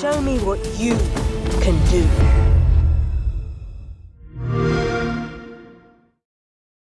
Show me what you.